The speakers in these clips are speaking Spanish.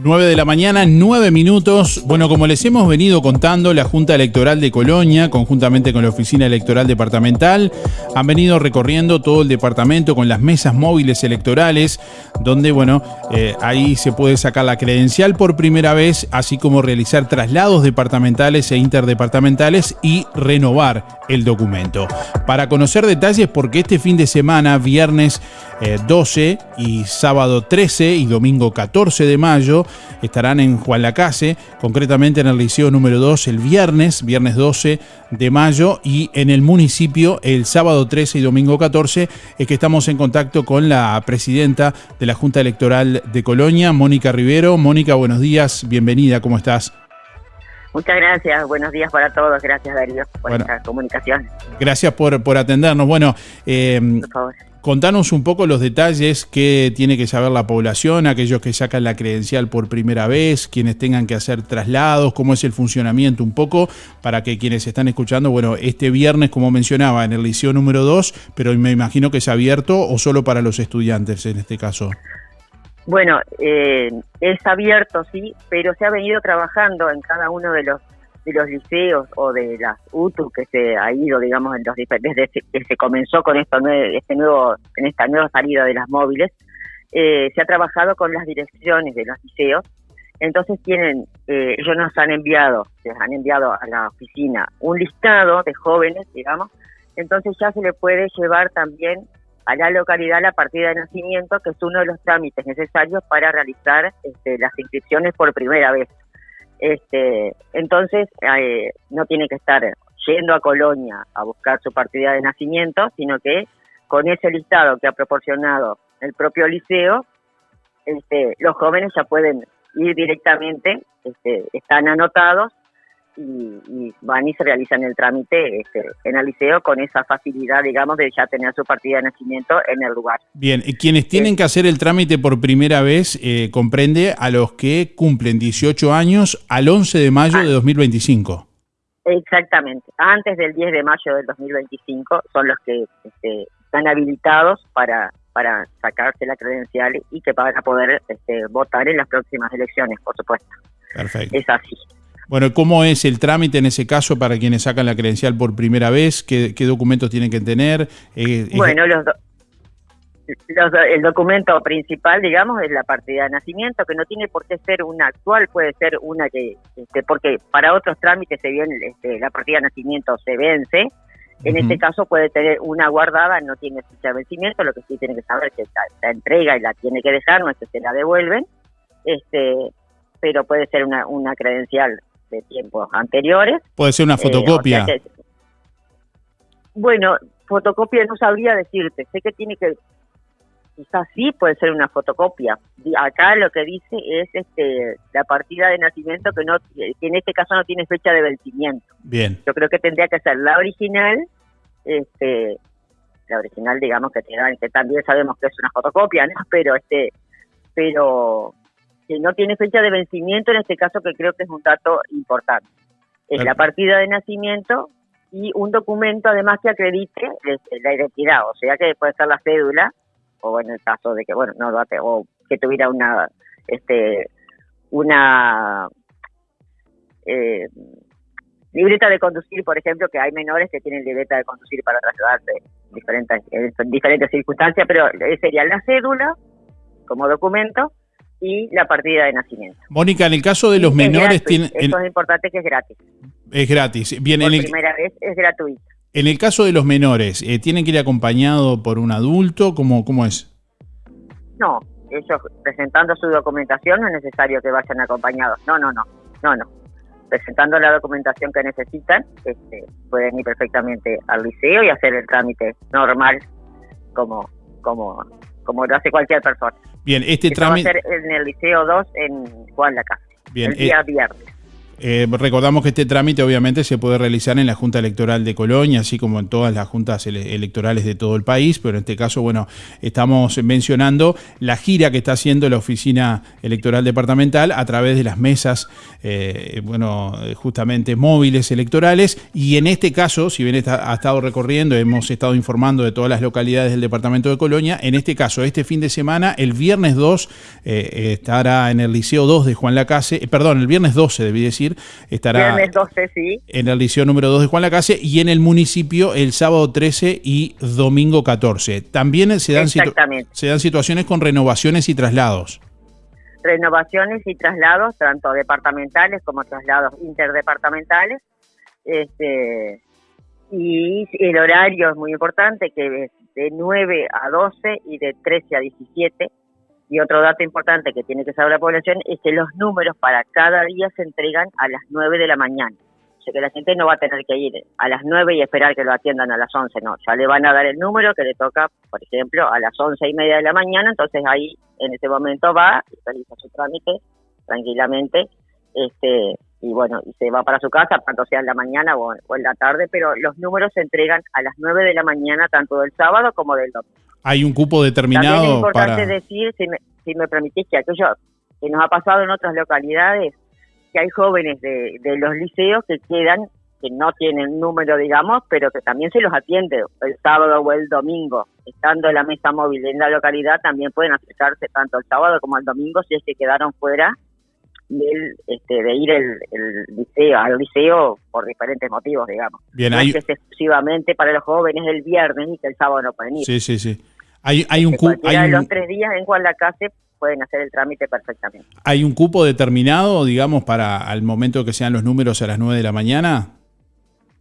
9 de la mañana, 9 minutos. Bueno, como les hemos venido contando, la Junta Electoral de Colonia, conjuntamente con la Oficina Electoral Departamental, han venido recorriendo todo el departamento con las mesas móviles electorales, donde, bueno, eh, ahí se puede sacar la credencial por primera vez, así como realizar traslados departamentales e interdepartamentales y renovar el documento. Para conocer detalles, porque este fin de semana, viernes 12 eh, y sábado 13 y domingo 14 de mayo, estarán en Juan Lacase, concretamente en el Liceo número 2 el viernes, viernes 12 de mayo, y en el municipio el sábado 13 y domingo 14, es que estamos en contacto con la presidenta de la Junta Electoral de Colonia, Mónica Rivero. Mónica, buenos días, bienvenida, ¿cómo estás? Muchas gracias, buenos días para todos, gracias Darío por esta comunicación. Gracias por, por atendernos. Bueno, eh, por favor. Contanos un poco los detalles que tiene que saber la población, aquellos que sacan la credencial por primera vez, quienes tengan que hacer traslados, cómo es el funcionamiento un poco, para que quienes están escuchando, bueno, este viernes, como mencionaba, en el liceo número 2, pero me imagino que es abierto o solo para los estudiantes en este caso. Bueno, eh, es abierto, sí, pero se ha venido trabajando en cada uno de los de los liceos o de las UTU que se ha ido, digamos, en los, desde que se comenzó con esto, este nuevo, en esta nueva salida de las móviles, eh, se ha trabajado con las direcciones de los liceos. Entonces tienen, eh, ellos nos han enviado, se han enviado a la oficina un listado de jóvenes, digamos, entonces ya se le puede llevar también a la localidad la partida de nacimiento, que es uno de los trámites necesarios para realizar este, las inscripciones por primera vez. Este, entonces, eh, no tiene que estar yendo a Colonia a buscar su partida de nacimiento, sino que con ese listado que ha proporcionado el propio liceo, este, los jóvenes ya pueden ir directamente, este, están anotados y, van y se realizan el trámite este, en el liceo con esa facilidad, digamos, de ya tener su partida de nacimiento en el lugar. Bien, quienes tienen que hacer el trámite por primera vez eh, comprende a los que cumplen 18 años al 11 de mayo de 2025. Exactamente, antes del 10 de mayo del 2025 son los que este, están habilitados para para sacarse la credencial y que van a poder este, votar en las próximas elecciones, por supuesto. Perfecto. Es así. Bueno, ¿cómo es el trámite en ese caso para quienes sacan la credencial por primera vez? ¿Qué, documentos tienen que tener? Eh, bueno, los, el documento principal, digamos, es la partida de nacimiento, que no tiene por qué ser una actual, puede ser una que, este, porque para otros trámites, se viene, este, la partida de nacimiento se vence, en este caso puede tener una guardada, no tiene fecha de vencimiento, lo que sí tiene que saber es que la, entrega y la tiene que dejar, no es que se la devuelven, este, pero puede ser una, una credencial de tiempos anteriores. Puede ser una eh, fotocopia. bueno, fotocopia no sabría decirte, sé que tiene que, quizás sí puede ser una fotocopia. Acá lo que dice es este la partida de nacimiento que no que en este caso no tiene fecha de vencimiento. Bien. Yo creo que tendría que ser la original, este la original digamos que te que también sabemos que es una fotocopia, ¿no? Pero este pero que no tiene fecha de vencimiento, en este caso que creo que es un dato importante. Es la partida de nacimiento y un documento además que acredite este, la identidad, o sea que puede ser la cédula, o en el caso de que, bueno, no o que tuviera una, este, una eh, libreta de conducir, por ejemplo, que hay menores que tienen libreta de conducir para trasladarse en diferentes, en diferentes circunstancias, pero sería la cédula como documento y la partida de nacimiento. Mónica, en el caso de los menores... tiene, Eso es importante que es gratis. Es gratis. Bien, por en primera vez es gratuito. En el caso de los menores, eh, ¿tienen que ir acompañado por un adulto? ¿Cómo, ¿Cómo es? No, ellos presentando su documentación no es necesario que vayan acompañados. No, no, no, no, no. Presentando la documentación que necesitan, este, pueden ir perfectamente al liceo y hacer el trámite normal como, como, como lo hace cualquier persona. Bien, este trámite... En el Liceo 2 en Juan la Casa. Bien, el día eh, viernes. Eh, recordamos que este trámite obviamente se puede realizar en la Junta Electoral de Colonia, así como en todas las juntas electorales de todo el país, pero en este caso, bueno, estamos mencionando la gira que está haciendo la Oficina Electoral Departamental a través de las mesas, eh, bueno, justamente móviles electorales, y en este caso, si bien está, ha estado recorriendo, hemos estado informando de todas las localidades del Departamento de Colonia, en este caso, este fin de semana, el viernes 2, eh, estará en el Liceo 2 de Juan Lacase, perdón, el viernes 12, debí decir, estará en el liceo número 2 de Juan Lacase y en el municipio el sábado 13 y domingo 14. También se dan, se dan situaciones con renovaciones y traslados. Renovaciones y traslados, tanto departamentales como traslados interdepartamentales. Este, y el horario es muy importante, que es de 9 a 12 y de 13 a 17 y otro dato importante que tiene que saber la población es que los números para cada día se entregan a las 9 de la mañana. O sea que la gente no va a tener que ir a las 9 y esperar que lo atiendan a las 11, no. Ya le van a dar el número que le toca, por ejemplo, a las 11 y media de la mañana, entonces ahí en ese momento va y realiza su trámite tranquilamente este y bueno, y se va para su casa, tanto sea en la mañana o, en la tarde, pero los números se entregan a las 9 de la mañana, tanto del sábado como del domingo. ¿Hay un cupo determinado? También es importante decir, si me, si me permitís, que aquello que nos ha pasado en otras localidades, que hay jóvenes de, de los liceos que quedan, que no tienen número, digamos, pero que también se los atiende el sábado o el domingo. Estando en la mesa móvil en la localidad, también pueden acercarse tanto el sábado como el domingo si es que quedaron fuera este, de ir el, liceo, al liceo por diferentes motivos, digamos. Bien, no hay... es exclusivamente para los jóvenes el viernes y que el sábado no pueden ir. Sí, sí, sí. Hay, hay un cupo. Hay los tres días en Guadalacase pueden hacer el trámite perfectamente. ¿Hay un cupo determinado, digamos, para al momento que sean los números a las 9 de la mañana?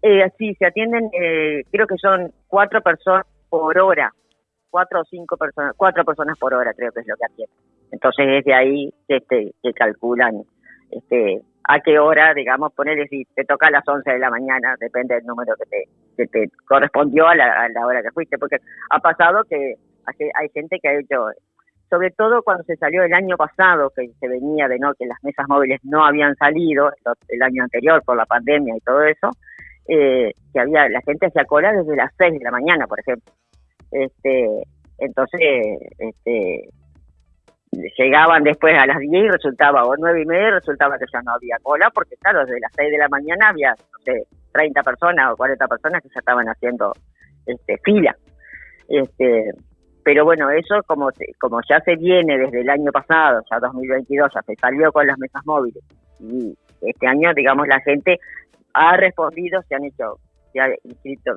Eh, sí, se atienden, eh, creo que son cuatro personas por hora, cuatro o cinco personas, cuatro personas por hora creo que es lo que atienden. Entonces es de ahí que, este, que calculan este, a qué hora, digamos, ponerle si te toca a las 11 de la mañana, depende del número que te, que te correspondió a la, a la hora que fuiste, porque ha pasado que hay gente que ha hecho, sobre todo cuando se salió el año pasado, que se venía de no que las mesas móviles no habían salido el año anterior por la pandemia y todo eso, eh, que había la gente hacía cola desde las 6 de la mañana, por ejemplo. Este, entonces, este, llegaban después a las 10 y resultaba, o 9 y media, resultaba que ya no había cola, porque claro, desde las 6 de la mañana había, no sé, 30 personas o 40 personas que ya estaban haciendo este, fila. Este, pero bueno, eso como, como ya se viene desde el año pasado, ya 2022, ya se salió con las mesas móviles, y este año, digamos, la gente ha respondido, se han hecho, se ha inscrito,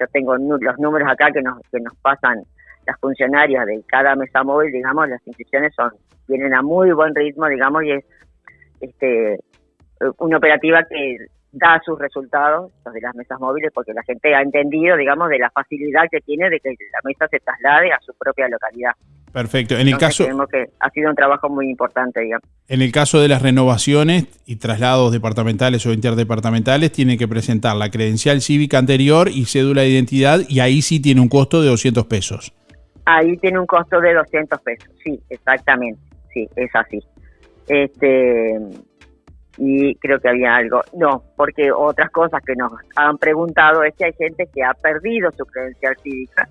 yo tengo los números acá que nos, que nos pasan las funcionarias de cada mesa móvil, digamos, las inscripciones son vienen a muy buen ritmo, digamos, y es este una operativa que da sus resultados, los de las mesas móviles, porque la gente ha entendido, digamos, de la facilidad que tiene de que la mesa se traslade a su propia localidad. Perfecto. En el caso que ha sido un trabajo muy importante, digamos. En el caso de las renovaciones y traslados departamentales o interdepartamentales, tiene que presentar la credencial cívica anterior y cédula de identidad y ahí sí tiene un costo de 200 pesos. Ahí tiene un costo de 200 pesos, sí, exactamente, sí, es así. Este, y creo que había algo. No, porque otras cosas que nos han preguntado es que hay gente que ha perdido su credencial cívica.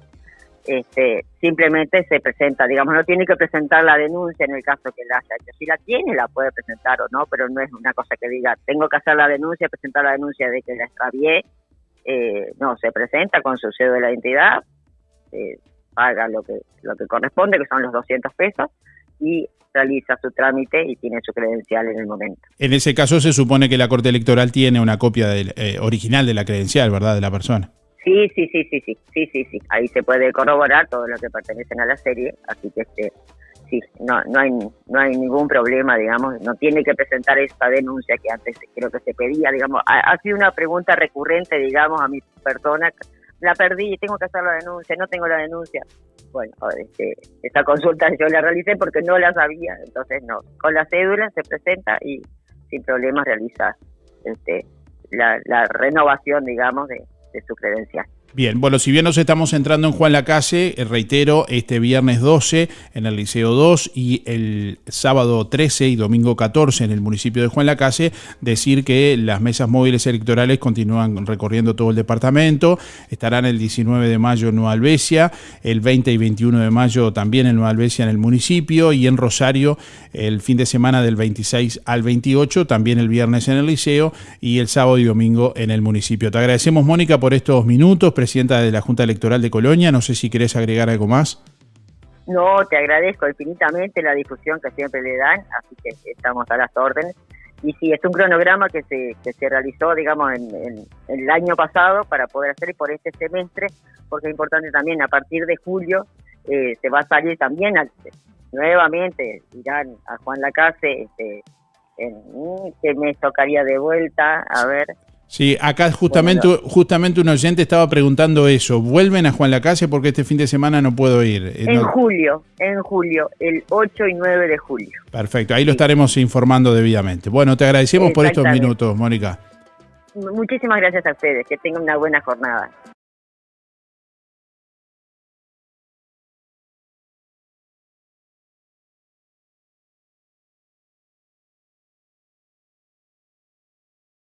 Este, simplemente se presenta, digamos, no tiene que presentar la denuncia en el caso que la haya hecho. Si la tiene, la puede presentar o no, pero no es una cosa que diga, tengo que hacer la denuncia, presentar la denuncia de que la extravié. Eh, no, se presenta con su sello de la identidad, eh, paga lo que, lo que corresponde, que son los 200 pesos, y realiza su trámite y tiene su credencial en el momento. En ese caso se supone que la Corte Electoral tiene una copia del, eh, original de la credencial, ¿verdad?, de la persona. Sí, sí, sí, sí, sí, sí, sí, sí. Ahí se puede corroborar todo lo que pertenecen a la serie, así que este, sí, no, no hay, no hay ningún problema, digamos, no tiene que presentar esta denuncia que antes creo que se pedía, digamos, ha, ha sido una pregunta recurrente, digamos, a mi persona, la perdí, tengo que hacer la denuncia, no tengo la denuncia bueno, este, esa consulta yo la realicé porque no la sabía, entonces no, con la cédula se presenta y sin problemas realiza este, la, renovación, digamos, de, de su credencial. Bien, bueno, si bien nos estamos entrando en Juan Lacase, eh, reitero, este viernes 12 en el Liceo 2 y el sábado 13 y domingo 14 en el municipio de Juan Lacase, decir que las mesas móviles electorales continúan recorriendo todo el departamento, estarán el 19 de mayo en Nueva Albesia, el 20 y 21 de mayo también en Nueva Albesia en el municipio y en Rosario el fin de semana del 26 al 28, también el viernes en el Liceo y el sábado y domingo en el municipio. Te agradecemos, Mónica, por estos minutos presidenta de la Junta Electoral de Colonia. No sé si querés agregar algo más. No, te agradezco infinitamente la difusión que siempre le dan, así que estamos a las órdenes. Y sí, es un cronograma que se, se realizó, digamos, en, el año pasado para poder hacer por este semestre, porque es importante también, a partir de julio eh, se va a salir también nuevamente, irán a Juan Lacase, este, en, que me tocaría de vuelta, a ver, Sí, acá justamente, justamente un oyente estaba preguntando eso. ¿Vuelven a Juan Lacase porque este fin de semana no puedo ir? Eh, en julio, en julio, el 8 y 9 de julio. Perfecto, ahí lo estaremos informando debidamente. Bueno, te agradecemos por estos minutos, Mónica. Muchísimas gracias a ustedes, que tengan una buena jornada.